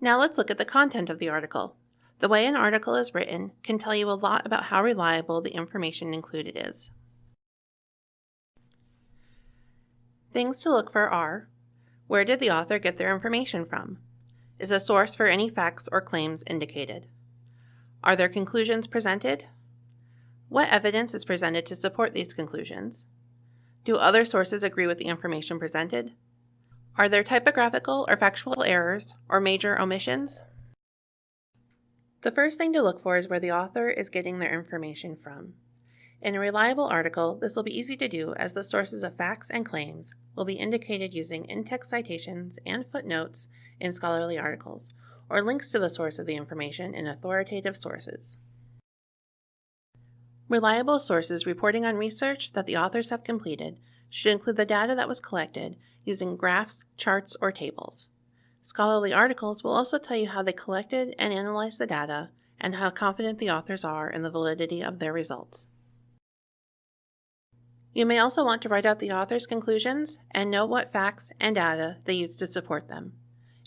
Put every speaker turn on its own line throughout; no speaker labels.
Now let's look at the content of the article. The way an article is written can tell you a lot about how reliable the information included is. Things to look for are where did the author get their information from? Is a source for any facts or claims indicated? Are their conclusions presented? What evidence is presented to support these conclusions? Do other sources agree with the information presented? Are there typographical or factual errors or major omissions? The first thing to look for is where the author is getting their information from. In a reliable article, this will be easy to do as the sources of facts and claims will be indicated using in-text citations and footnotes in scholarly articles, or links to the source of the information in authoritative sources. Reliable sources reporting on research that the authors have completed should include the data that was collected using graphs, charts, or tables. Scholarly articles will also tell you how they collected and analyzed the data and how confident the authors are in the validity of their results. You may also want to write out the author's conclusions and note what facts and data they used to support them.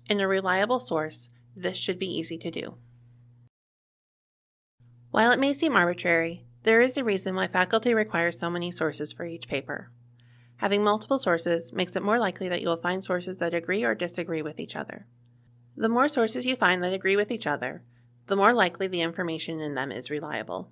In a reliable source, this should be easy to do. While it may seem arbitrary, there is a reason why faculty requires so many sources for each paper. Having multiple sources makes it more likely that you will find sources that agree or disagree with each other. The more sources you find that agree with each other, the more likely the information in them is reliable.